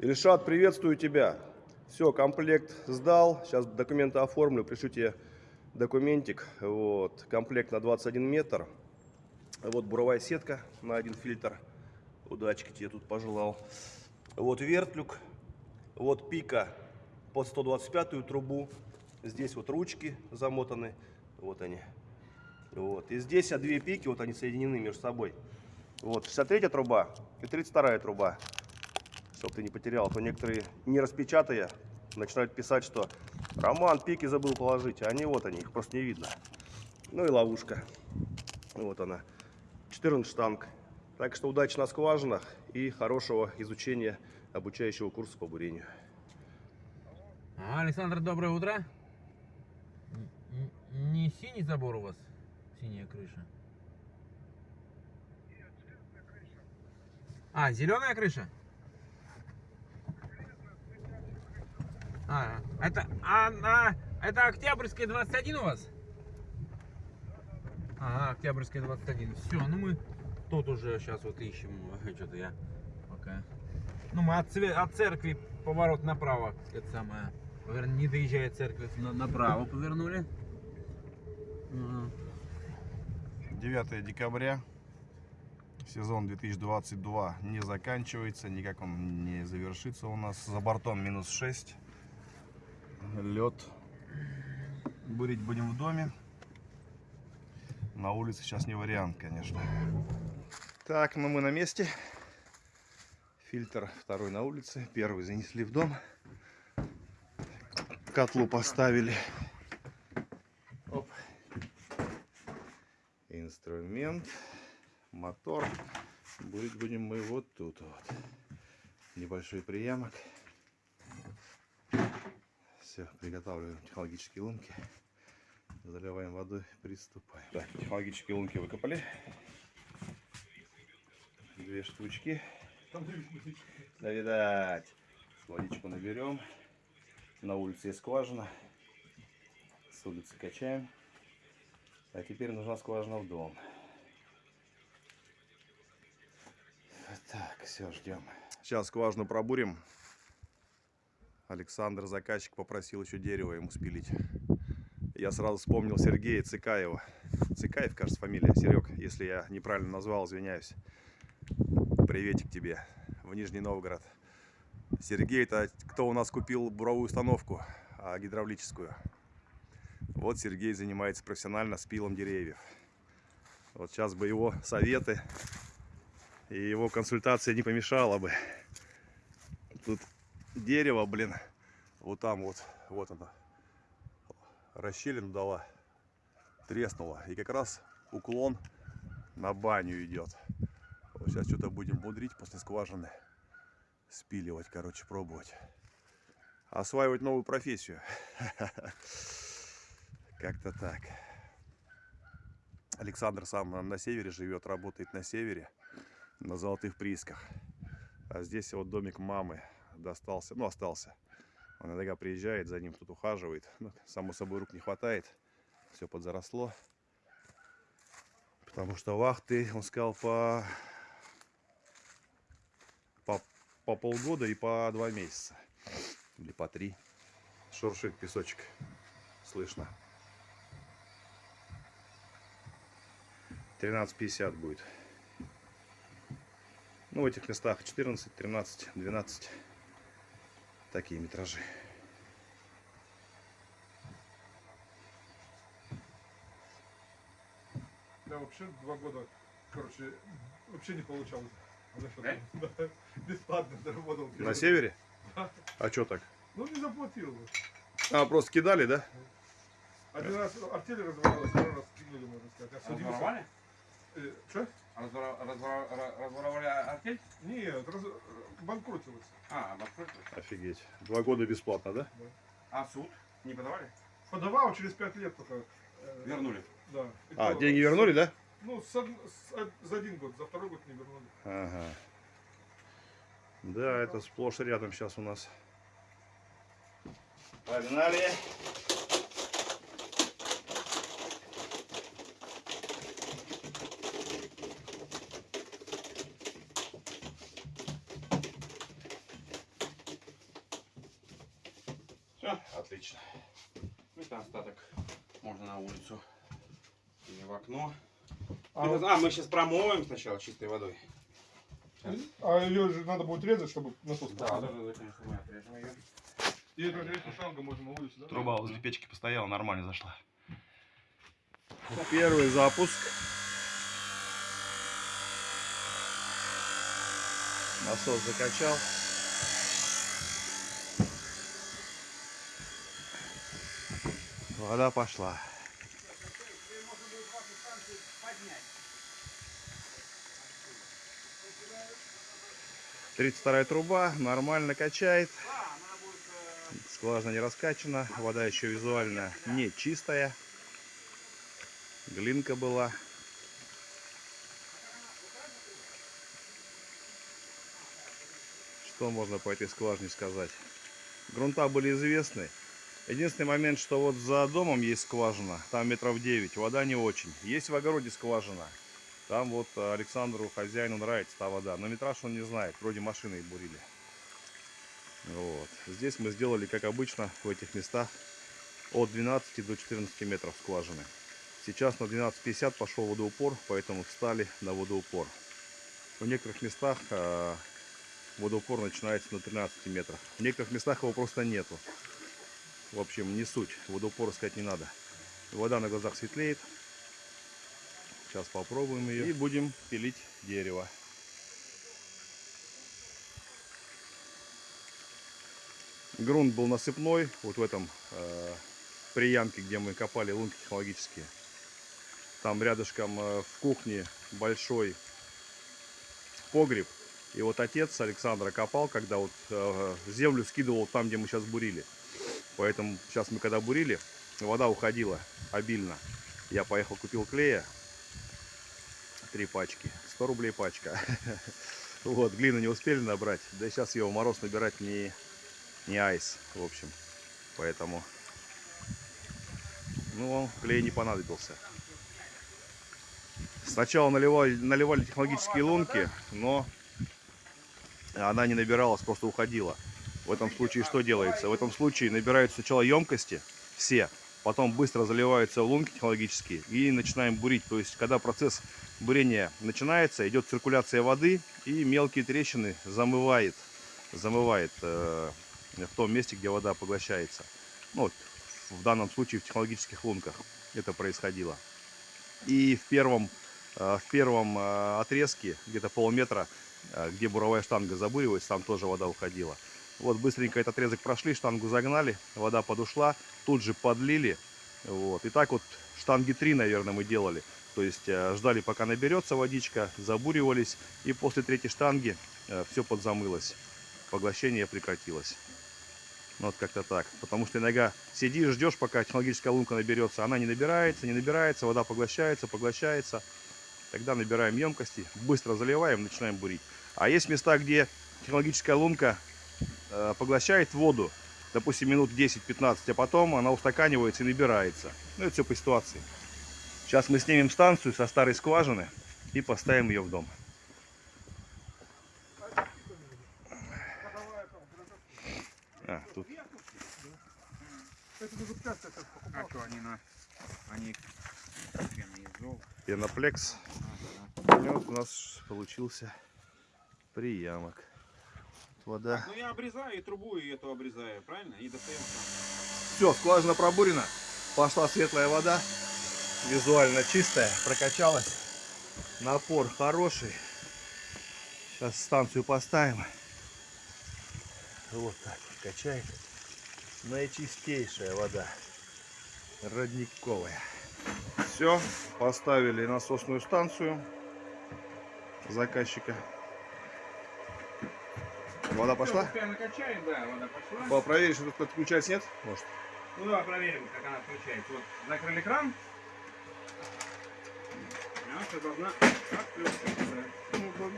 Ильшат, приветствую тебя. Все, комплект сдал. Сейчас документы оформлю, пришлю тебе документик. Вот, комплект на 21 метр. Вот буровая сетка на один фильтр. Удачки тебе тут пожелал. Вот вертлюк. Вот пика под 125 трубу. Здесь вот ручки замотаны. Вот они. Вот. И здесь а две пики, вот они соединены между собой. Вот 63 труба и 32 труба чтобы ты не потерял. А то некоторые, не распечатая, начинают писать, что Роман, пики забыл положить. А они вот они, их просто не видно. Ну и ловушка. Вот она. 14 штанг. Так что удачи на скважинах и хорошего изучения обучающего курса по бурению. Александр, доброе утро. Не синий забор у вас, синяя крыша? А, зеленая крыша? А, это, а, а, это Октябрьская 21 у вас? Ага, Октябрьская 21. Все, ну мы тут уже сейчас вот ищем. Что-то я пока. Ну, мы от, от церкви поворот направо. Это самое. Не доезжая церковь, на, направо повернули. 9 декабря. Сезон 2022 не заканчивается, никак он не завершится у нас. За бортом минус 6 лед. Бурить будем в доме. На улице сейчас не вариант, конечно. Так, ну мы на месте. Фильтр второй на улице. Первый занесли в дом. Котлу поставили. Оп. Инструмент. Мотор. Бурить будем мы вот тут вот. Небольшой приямок. Все, приготавливаем технологические лунки. Заливаем водой, приступаем. Так, технологические лунки выкопали. Две штучки. Да, видать. Водичку наберем. На улице есть скважина. С улицы качаем. А теперь нужна скважина в дом. Так, все, ждем. Сейчас скважину пробурим. Александр, заказчик, попросил еще дерево ему спилить. Я сразу вспомнил Сергея Цикаева. Цикаев, кажется, фамилия. Серег, если я неправильно назвал, извиняюсь. Приветик тебе в Нижний Новгород. Сергей, это кто у нас купил буровую установку а, гидравлическую. Вот Сергей занимается профессионально спилом деревьев. Вот сейчас бы его советы и его консультация не помешала бы. Тут дерево, блин, вот там вот, вот она, расщелину дала, треснула. И как раз уклон на баню идет. Вот сейчас что-то будем будрить после скважины. Спиливать, короче, пробовать. Осваивать новую профессию. Как-то так. Александр сам на севере живет, работает на севере, на золотых приисках. А здесь вот домик мамы достался, ну остался. Он иногда приезжает, за ним тут ухаживает. Ну, само собой рук не хватает. Все подзаросло. Потому что вахты, он сказал, по, по, по полгода и по два месяца. Или по три. Шуршит песочек. Слышно. 13.50 будет. Ну, в этих местах 14, 13, 12 такие метражи. Да, вообще два года, короче, вообще не получалось. Да? Да, бесплатно заработал. На севере? Да. А что так? Ну, не заплатил. А, просто кидали, да? Один раз артель разворовалась, второй раз кинули, можно сказать. Разворовали? Э, что? Разворовали артель? Нет, раз... банкротилась. А, банкротилась. Офигеть. Два года бесплатно, да? Да. А суд? Не подавали? Подавал через пять лет только. Э, вернули? Да. И а, то, деньги вернули, да? Ну, с, с, за один год, за второй год не вернули. Ага. Да, это сплошь рядом сейчас у нас. Погнали! Отлично. Ну, это остаток можно на улицу или в окно. А, Это- А, мы сейчас промоем сначала чистой водой. а ее же надо будет резать, чтобы насос Да, да, да, конечно, мы отрежем ее. И эту эту шлангу можно улице, да? Труба возле печки постояла, нормально зашла. Первый запуск. Насос закачал. Вода пошла. Тридцать вторая труба, нормально качает. Скважина не раскачана, вода еще визуально не чистая. Глинка была. Что можно по этой скважине сказать? Грунта были известны. Единственный момент, что вот за домом есть скважина, там метров 9, вода не очень. Есть в огороде скважина. Там вот Александру, хозяину, нравится та вода. Но метраж он не знает, вроде машиной бурили. Вот. Здесь мы сделали, как обычно, в этих местах от 12 до 14 метров скважины. Сейчас на 12.50 пошел водоупор, поэтому встали на водоупор. В некоторых местах э, водоупор начинается на 13 метрах. В некоторых местах его просто нету. В общем, не суть. Водоупор искать не надо. Вода на глазах светлеет. Сейчас попробуем ее. И будем пилить дерево. Грунт был насыпной, вот в этом э, приямке, где мы копали лунки технологические. Там рядышком э, в кухне большой погреб. И вот отец Александра копал, когда вот э, землю скидывал там, где мы сейчас бурили. Поэтому сейчас мы когда бурили, вода уходила обильно. Я поехал, купил клея. Три пачки. 100 рублей пачка. Вот, глину не успели набрать. Да сейчас его мороз набирать не, не айс, в общем. Поэтому, ну, клей не понадобился. Сначала наливали, наливали технологические лунки, но она не набиралась, просто уходила. В этом случае что делается? В этом случае набирают сначала емкости, все, потом быстро заливаются в лунки технологические и начинаем бурить. То есть, когда процесс бурения начинается, идет циркуляция воды и мелкие трещины замывает, замывает э, в том месте, где вода поглощается. Ну, вот, в данном случае в технологических лунках это происходило. И в первом, э, в первом э, отрезке, где-то полметра, э, где буровая штанга забуривается, там тоже вода уходила. Вот быстренько этот отрезок прошли, штангу загнали, вода подушла, тут же подлили. Вот. И так вот штанги 3, наверное, мы делали. То есть э, ждали, пока наберется водичка, забуривались, и после третьей штанги все подзамылось. Поглощение прекратилось. Ну, вот как-то так. Потому что иногда сидишь, ждешь, пока технологическая лунка наберется. Она не набирается, не набирается, вода поглощается, поглощается. Тогда набираем емкости, быстро заливаем, начинаем бурить. А есть места, где технологическая лунка э, поглощает воду, допустим, минут 10-15, а потом она устаканивается и набирается. Ну, это все по ситуации. Сейчас мы снимем станцию со старой скважины и поставим ее в дом. А, тут А покупал. то они на... Они... пеноплекс. Ага. И вот у нас получился приямок. Вода. Ну я обрезаю и трубу и эту обрезаю, правильно? И достаем там. Все, скважина пробурена. Пошла светлая вода. Визуально чистая. Прокачалась. Напор хороший. Сейчас станцию поставим. Вот так вот качает. Наичистейшая вода. Родниковая. Все, поставили насосную станцию заказчика. Вода пошла? Всё, Пена качает, да, вода пошла. По- Проверить, что тут отключается, нет? Может? Ну давай проверим, как она включается. Вот закрыли кран. Она все должна отключиться. Ну.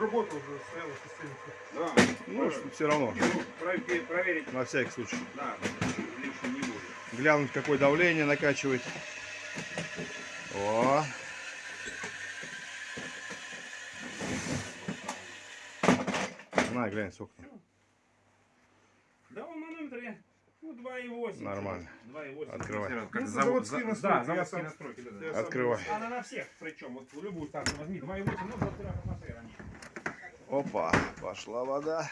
Работа уже стояла система. Да. Ну, все равно, Ну, про- проверить, на всякий случай. да, лишнего не будет. Глянуть, какое давление накачивает. О. глянь, сколько там. Да, он манометр я. Вот 2,8. Нормально. 2,8. Открывай. Ну, Как за- завод, заводские настройки, Да, заводские сам- настройки. да, да. Открывай. Она на всех, причем, вот в любую станцию возьми, 2,8, ну, 23 атмосфера. Опа, пошла вода.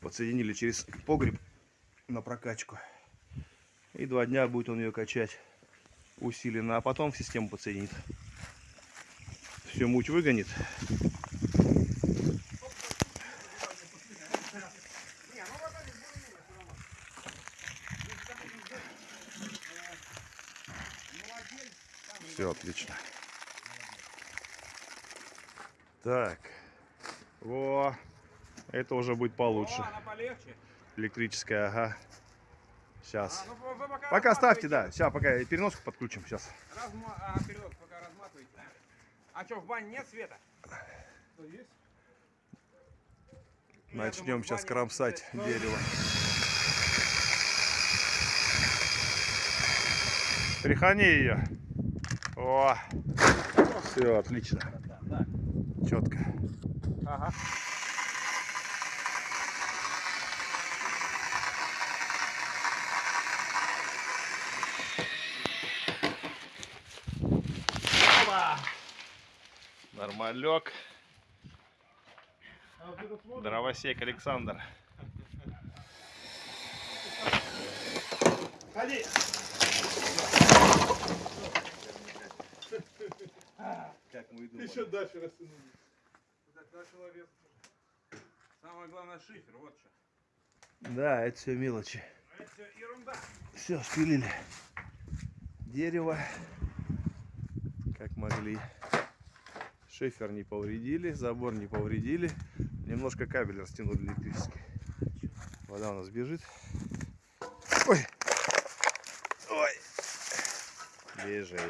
Подсоединили через погреб на прокачку. И два дня будет он ее качать усиленно, а потом в систему подсоединит. Все муть выгонит. Отлично. Так. Во. Это уже будет получше. О, она полегче. Электрическая, ага. Сейчас. А, ну, вы- пока Пока ставьте, да. Сейчас, пока переноску подключим. Сейчас. Разма... А, передок пока разматывайте. А что, в бане нет света? Что есть? Ну, Начнем думаю, сейчас кромсать свет. дерево. Тряхани ее. О, все отлично, четко. Ага. Нормалек. Дровосек Александр. Ходи! Как мы и Еще дальше растянули. Самое главное шифер, вот что. Да, это все мелочи. А Это все ерунда. Все, спилили дерево, как могли. Шифер не повредили, забор не повредили. Немножко кабель растянули электрический. Вода у нас бежит. Ой! Ой! Бежит.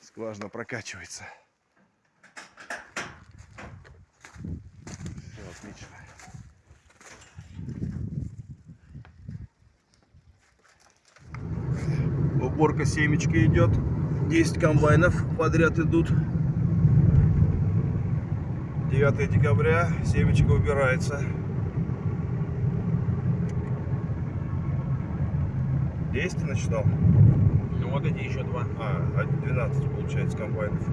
Скважина прокачивается. Все отлично. Уборка семечки идет. 10 комбайнов подряд идут. 9 декабря семечко убирается. 10 ты насчитал? Ну вот эти еще два. А, 12 получается комбайнов.